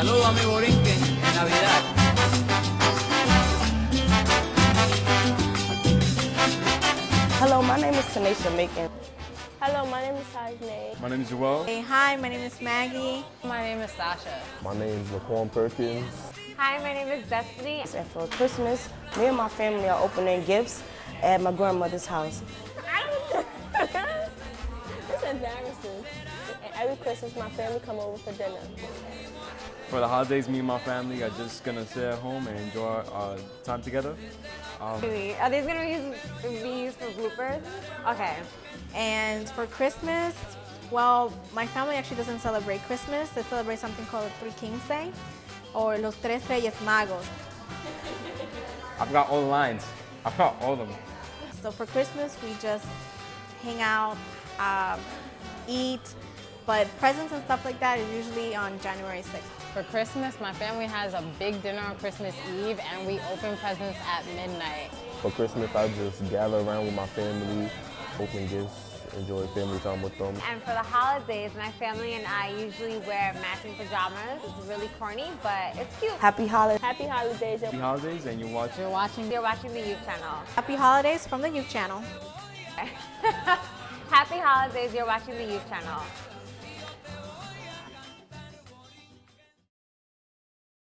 Saludos a mi borinquen en Navidad. Hello, my name is Tanisha Macon. Hello, my name is Sajne. My name is Joel. Hey, hi, my name is Maggie. My name is Sasha. My name is Laquan Perkins. Hi, my name is Destiny. And for Christmas, me and my family are opening gifts at my grandmother's house. It's embarrassing. And every Christmas, my family come over for dinner. For the holidays, me and my family are just gonna sit at home and enjoy our time together. Um, Are these gonna be used, be used for bloopers? Okay. And for Christmas, well, my family actually doesn't celebrate Christmas. They celebrate something called Three Kings Day or Los Tres Reyes Magos. I've got all the lines. I've got all of them. So for Christmas, we just hang out, um, eat, but presents and stuff like that is usually on January 6th. For Christmas, my family has a big dinner on Christmas Eve and we open presents at midnight. For Christmas, I just gather around with my family, open gifts, enjoy family time with them. And for the holidays, my family and I usually wear matching pajamas. It's really corny, but it's cute. Happy holidays. Happy holidays. Happy holidays, and you're watching. You're watching You're watching the youth channel. Happy holidays from the Youth Channel. Happy holidays, you're watching the youth channel.